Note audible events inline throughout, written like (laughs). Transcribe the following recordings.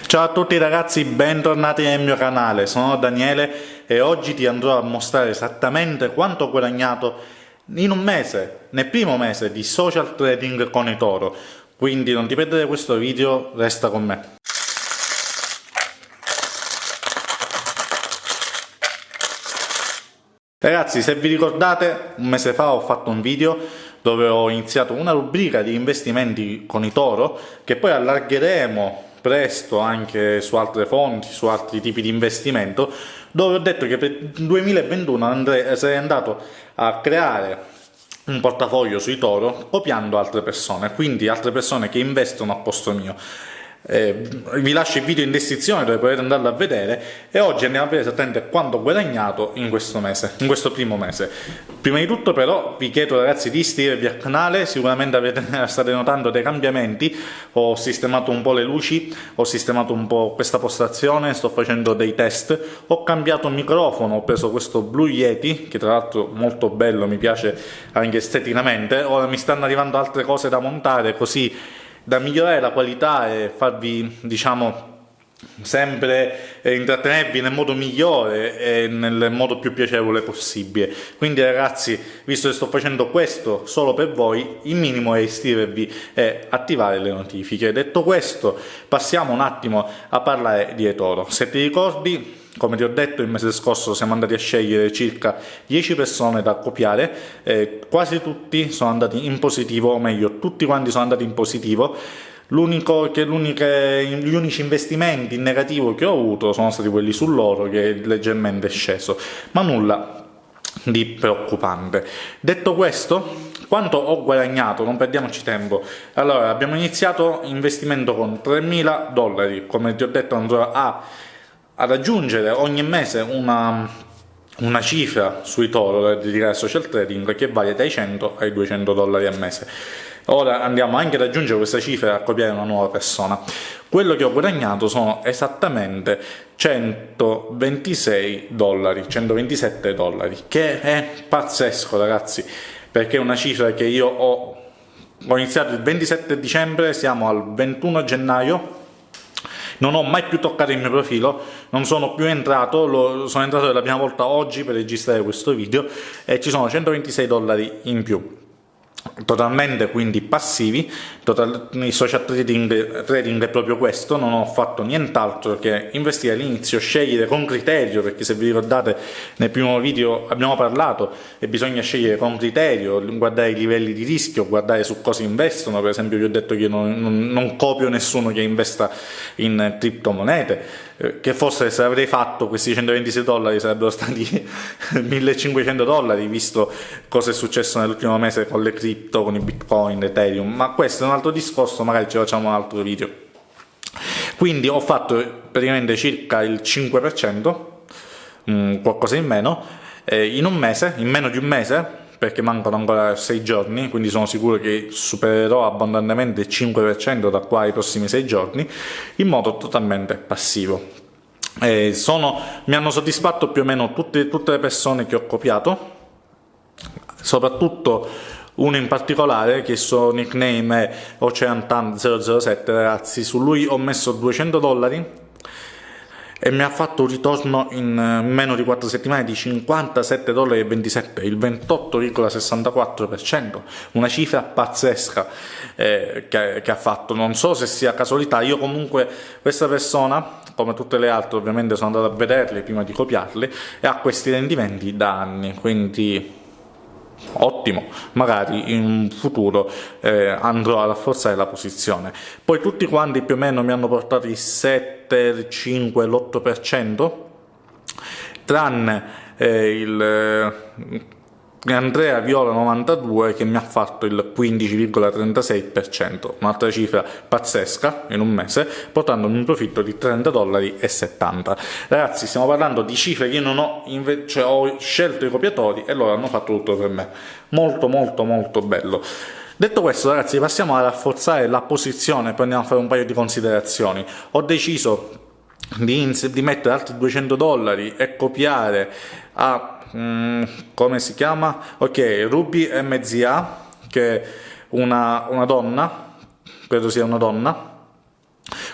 Ciao a tutti ragazzi, bentornati nel mio canale, sono Daniele e oggi ti andrò a mostrare esattamente quanto ho guadagnato in un mese, nel primo mese di social trading con eToro. Quindi non ti perdere questo video, resta con me. Ragazzi, se vi ricordate, un mese fa ho fatto un video dove ho iniziato una rubrica di investimenti con eToro che poi allargheremo presto anche su altre fonti, su altri tipi di investimento, dove ho detto che per il 2021 andrei, sarei andato a creare un portafoglio sui Toro copiando altre persone, quindi altre persone che investono a posto mio. Eh, vi lascio il video in descrizione dove potete andarlo a vedere e oggi andiamo a vedere esattamente quanto ho guadagnato in questo mese, in questo primo mese. Prima di tutto però vi chiedo ragazzi di iscrivervi al canale, sicuramente avete, (laughs) state notando dei cambiamenti, ho sistemato un po' le luci, ho sistemato un po' questa postazione, sto facendo dei test, ho cambiato microfono, ho preso questo Blue Yeti, che tra l'altro molto bello, mi piace anche esteticamente, ora mi stanno arrivando altre cose da montare così da migliorare la qualità e farvi, diciamo, sempre intrattenervi nel modo migliore e nel modo più piacevole possibile. Quindi ragazzi visto che sto facendo questo solo per voi il minimo è iscrivervi e attivare le notifiche. Detto questo passiamo un attimo a parlare di eToro. Se ti ricordi come ti ho detto il mese scorso siamo andati a scegliere circa 10 persone da copiare, eh, quasi tutti sono andati in positivo, o meglio tutti quanti sono andati in positivo, L'unico che gli unici investimenti in negativo che ho avuto sono stati quelli sull'oro che è leggermente sceso, ma nulla di preoccupante. Detto questo, quanto ho guadagnato? Non perdiamoci tempo. Allora, abbiamo iniziato investimento con 3.000 dollari, come ti ho detto andrò a ad aggiungere ogni mese una, una cifra sui toro da dedicare al social trading che varia dai 100 ai 200 dollari al mese. Ora andiamo anche ad aggiungere questa cifra e a copiare una nuova persona. Quello che ho guadagnato sono esattamente 126 dollari, 127 dollari, che è pazzesco ragazzi, perché è una cifra che io ho, ho iniziato il 27 dicembre, siamo al 21 gennaio, non ho mai più toccato il mio profilo, non sono più entrato, lo, sono entrato per la prima volta oggi per registrare questo video e ci sono 126 dollari in più totalmente quindi passivi. Total, il social trading, trading, è proprio questo non ho fatto nient'altro che investire all'inizio scegliere con criterio perché se vi ricordate nel primo video abbiamo parlato e bisogna scegliere con criterio guardare i livelli di rischio guardare su cosa investono. Per esempio vi ho detto che io non, non, non copio nessuno che investa in criptomonete che forse se avrei fatto questi 126 dollari sarebbero stati (laughs) 1500 dollari visto cosa è successo nell'ultimo mese con le cripto, con i bitcoin, ethereum ma questo è un altro discorso magari ci facciamo un altro video. Quindi ho fatto praticamente circa il 5% mm, qualcosa in meno eh, in un mese, in meno di un mese perché mancano ancora 6 giorni, quindi sono sicuro che supererò abbondantemente il 5% da qua ai prossimi 6 giorni, in modo totalmente passivo. Eh, sono, mi hanno soddisfatto più o meno tutte, tutte le persone che ho copiato, soprattutto uno in particolare che il suo nickname è OceanTan007 ragazzi, su lui ho messo 200 dollari e mi ha fatto un ritorno in eh, meno di 4 settimane di 57,27 dollari, il 28,64%, una cifra pazzesca eh, che, che ha fatto, non so se sia casualità, io comunque questa persona come tutte le altre ovviamente sono andato a vederle prima di copiarle e ha questi rendimenti da anni, quindi ottimo, magari in futuro eh, andrò a rafforzare la posizione. Poi tutti quanti più o meno mi hanno portato il 7, il 5, l'8%, tranne eh, il Andrea Viola 92 che mi ha fatto il 15,36%, un'altra cifra pazzesca in un mese, portandomi un profitto di 30 dollari e 70. Ragazzi, stiamo parlando di cifre che io non ho, cioè ho scelto i copiatori e loro hanno fatto tutto per me. Molto molto molto bello. Detto questo ragazzi passiamo a rafforzare la posizione, poi andiamo a fare un paio di considerazioni. Ho deciso di, di mettere altri 200 dollari e copiare a Mm, come si chiama? Ok, Ruby MZA, che è una, una donna, credo sia una donna,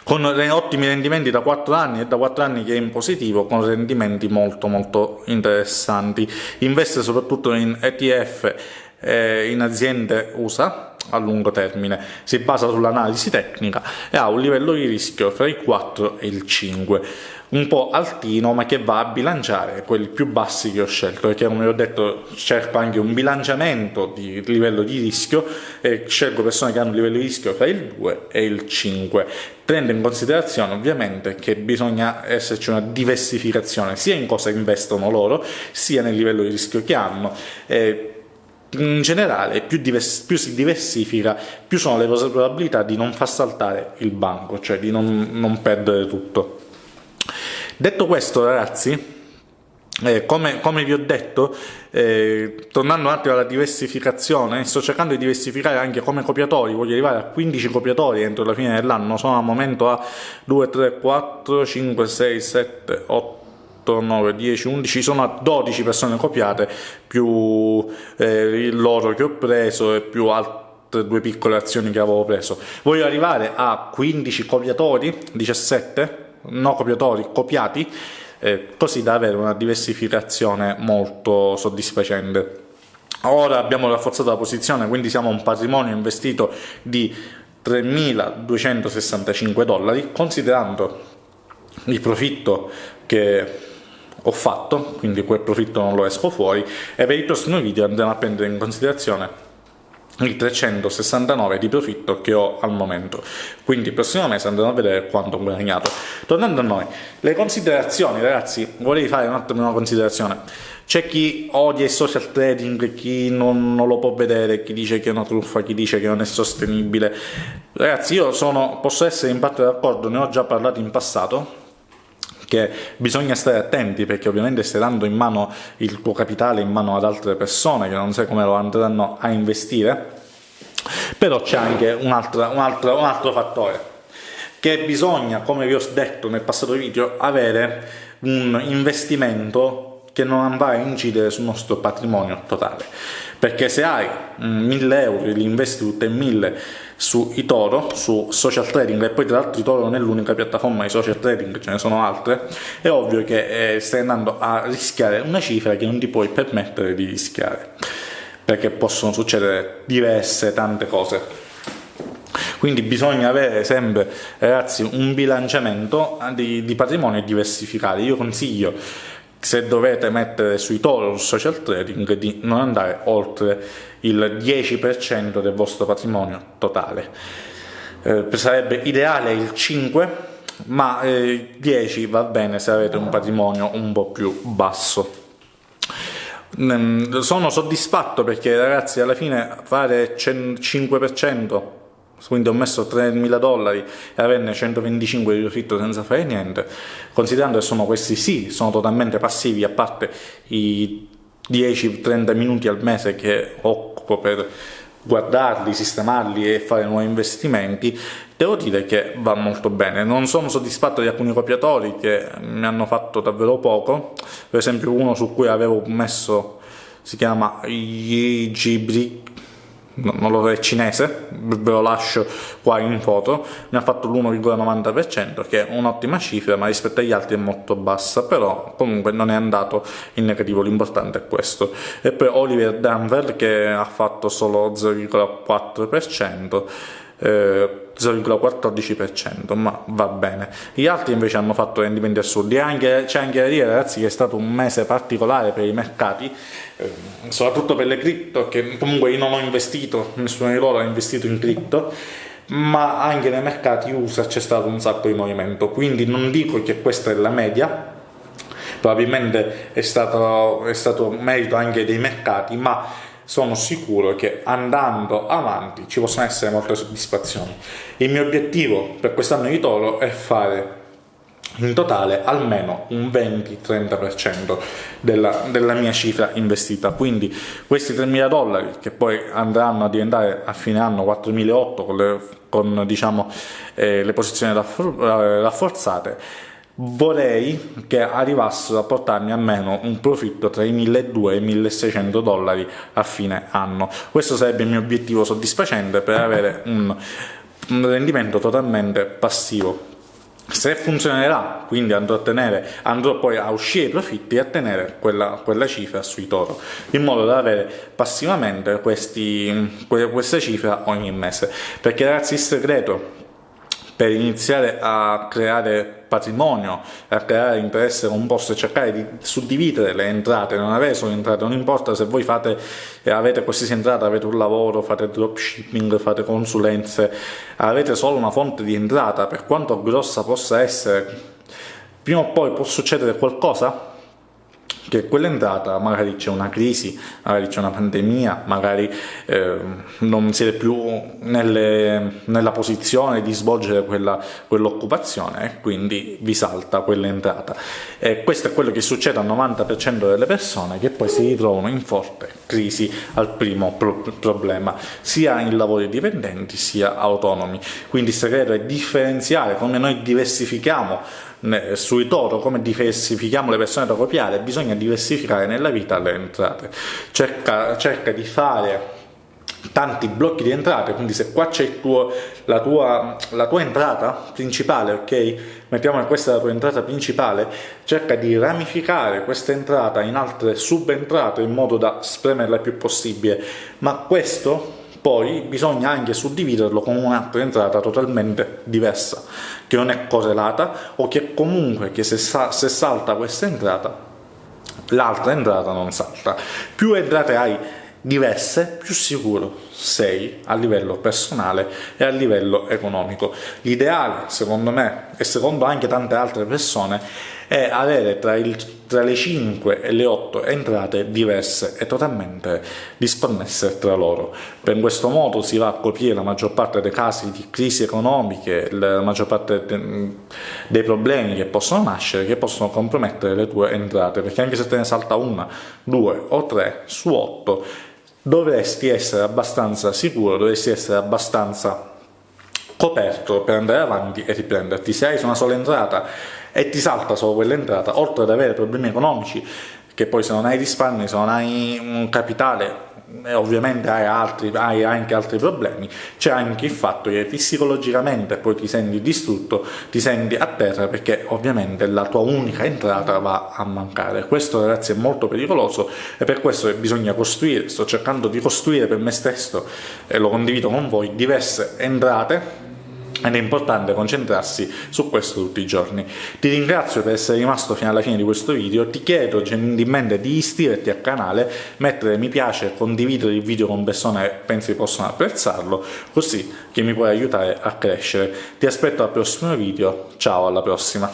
con ottimi rendimenti da 4 anni e da 4 anni che è in positivo con rendimenti molto molto interessanti. Investe soprattutto in ETF eh, in aziende USA a lungo termine, si basa sull'analisi tecnica e ha un livello di rischio fra i 4 e il 5 un po' altino ma che va a bilanciare quelli più bassi che ho scelto. Perché come ho detto cerco anche un bilanciamento di livello di rischio e scelgo persone che hanno un livello di rischio fra il 2 e il 5 tenendo in considerazione ovviamente che bisogna esserci una diversificazione sia in cosa investono loro sia nel livello di rischio che hanno. E in generale più, più, si diversifica più sono le probabilità di non far saltare il banco cioè di non, non perdere tutto Detto questo ragazzi, eh, come, come, vi ho detto, eh, tornando un attimo alla diversificazione, sto cercando di diversificare anche come copiatori, voglio arrivare a 15 copiatori entro la fine dell'anno, sono al momento a 2, 3, 4, 5, 6, 7, 8, 9, 10, 11, sono a 12 persone copiate, più eh, l'oro che ho preso e più altre due piccole azioni che avevo preso. Voglio arrivare a 15 copiatori, 17, no copiatori, copiati, eh, così da avere una diversificazione molto soddisfacente. Ora abbiamo rafforzato la posizione, quindi siamo a un patrimonio investito di 3.265 dollari, considerando il profitto che ho fatto, quindi quel profitto non lo esco fuori, e per il prossimo video andremo a prendere in considerazione i 369 di profitto che ho al momento. Quindi il prossimo mese andremo a vedere quanto ho guadagnato. Tornando a noi le considerazioni ragazzi vorrei fare un attimo una considerazione. C'è chi odia il social trading chi non, non, lo può vedere chi dice che è una truffa chi dice che non è sostenibile. Ragazzi io sono, posso essere in parte d'accordo ne ho già parlato in passato che bisogna stare attenti perché ovviamente stai dando in mano il tuo capitale in mano ad altre persone che non sai come lo andranno a investire, però c'è anche un altro, un, altro, un altro fattore che bisogna, come vi ho detto nel passato video, avere un investimento che non va a incidere sul nostro patrimonio totale perché se hai 1000 euro e li investi tutte in 1000 su eToro, su social trading, e poi tra l'altro eToro non è l'unica piattaforma di social trading, ce ne sono altre, è ovvio che eh, stai andando a rischiare una cifra che non ti puoi permettere di rischiare, perché possono succedere diverse, tante cose. Quindi bisogna avere sempre, ragazzi, un bilanciamento di, di patrimonio diversificato. Io consiglio se dovete mettere sui toro social trading di non andare oltre il 10% del vostro patrimonio totale. Eh, sarebbe ideale il 5 ma eh, 10 va bene se avete un patrimonio un po' più basso. Mm, sono soddisfatto perché ragazzi alla fine fare 5% quindi ho messo 3.000 dollari e averne 125 di profitto senza fare niente, considerando che sono questi sì, sono totalmente passivi, a parte i 10-30 minuti al mese che occupo per guardarli, sistemarli e fare nuovi investimenti, devo dire che va molto bene. Non sono soddisfatto di alcuni copiatori che mi hanno fatto davvero poco, per esempio uno su cui avevo messo si chiama Non lo so, è cinese, ve lo lascio qua in foto, mi ha fatto l'1,90% che è un'ottima cifra ma rispetto agli altri è molto bassa, però comunque non è andato in negativo, l'importante è questo. E poi Oliver Danville che ha fatto solo 0,4%, eh, 0,14%, ma va bene. Gli altri invece hanno fatto rendimenti assurdi. C'è anche da dire, ragazzi, che è stato un mese particolare per i mercati, eh, soprattutto per le cripto, che comunque io non ho investito, nessuno di loro ha investito in cripto, ma anche nei mercati USA c'è stato un sacco di movimento, quindi non dico che questa è la media, probabilmente è stato, è stato merito anche dei mercati, ma sono sicuro che andando avanti ci possono essere molte soddisfazioni. Il mio obiettivo per quest'anno di Toro è fare in totale almeno un 20-30% della, della, mia cifra investita quindi questi 3.000 dollari che poi andranno a diventare a fine anno 4.008 con, le, con diciamo, eh, le posizioni rafforzate vorrei che arrivassero a portarmi almeno un profitto tra i 1200 e i 1600 dollari a fine anno questo sarebbe il mio obiettivo soddisfacente per avere un, un rendimento totalmente passivo se funzionerà, quindi andrò, a tenere, andrò poi a uscire i profitti e a tenere quella, quella, cifra sui toro, in modo da avere passivamente questi, questa cifra ogni mese. Perché ragazzi il segreto per iniziare a creare patrimonio, a creare interesse composto e cercare di suddividere le entrate, non avere solo entrate, non importa se voi fate, eh, avete qualsiasi entrata, avete un lavoro, fate dropshipping, fate consulenze, avete solo una fonte di entrata, per quanto grossa possa essere, prima o poi può succedere qualcosa che quell'entrata magari c'è una crisi, magari c'è una pandemia, magari eh, non siete più nelle, nella posizione di svolgere quell'occupazione e quindi vi salta quell'entrata. E questo è quello che succede al 90% delle persone che poi si ritrovano in forte crisi al primo pro problema, sia in lavori dipendenti sia autonomi. Quindi il segreto è differenziare come noi diversifichiamo sui toro come diversifichiamo le persone da copiare bisogna diversificare nella vita le entrate cerca, cerca di fare tanti blocchi di entrate, quindi se qua c'è la, tua, la tua entrata principale, ok? Mettiamo che questa è la tua entrata principale, cerca di ramificare questa entrata in altre subentrate in modo da spremerla il più possibile, ma questo poi bisogna anche suddividerlo con un'altra entrata totalmente diversa, che non è correlata o che comunque che se, sa se salta questa entrata, l'altra entrata non salta. Più entrate hai diverse, più sicuro sei a livello personale e a livello economico. L'ideale, secondo me, e secondo anche tante altre persone, è avere tra, il, tra, le 5 e le 8 entrate diverse e totalmente disconnesse tra loro. Per questo modo si va a coprire la maggior parte dei casi di crisi economiche, la maggior parte de, dei problemi che possono nascere, che possono compromettere le tue entrate, perché anche se te ne salta una, due o tre su 8, dovresti essere abbastanza sicuro, dovresti essere abbastanza coperto per andare avanti e riprenderti. Se hai una sola entrata e ti salta solo quell'entrata, oltre ad avere problemi economici, che poi se non hai risparmi, se non hai un capitale, e ovviamente hai, altri, hai anche altri problemi, c'è anche il fatto che psicologicamente poi ti senti distrutto, ti senti a terra perché ovviamente la tua unica entrata va a mancare. Questo ragazzi è molto pericoloso e per questo bisogna costruire, sto cercando di costruire per me stesso e lo condivido con voi, diverse entrate ed è importante concentrarsi su questo tutti i giorni. Ti ringrazio per essere rimasto fino alla fine di questo video, ti chiedo gentilmente di iscriverti al canale, mettere mi piace, condividere il video con persone che pensi possano apprezzarlo, così che mi puoi aiutare a crescere. Ti aspetto al prossimo video, ciao alla prossima!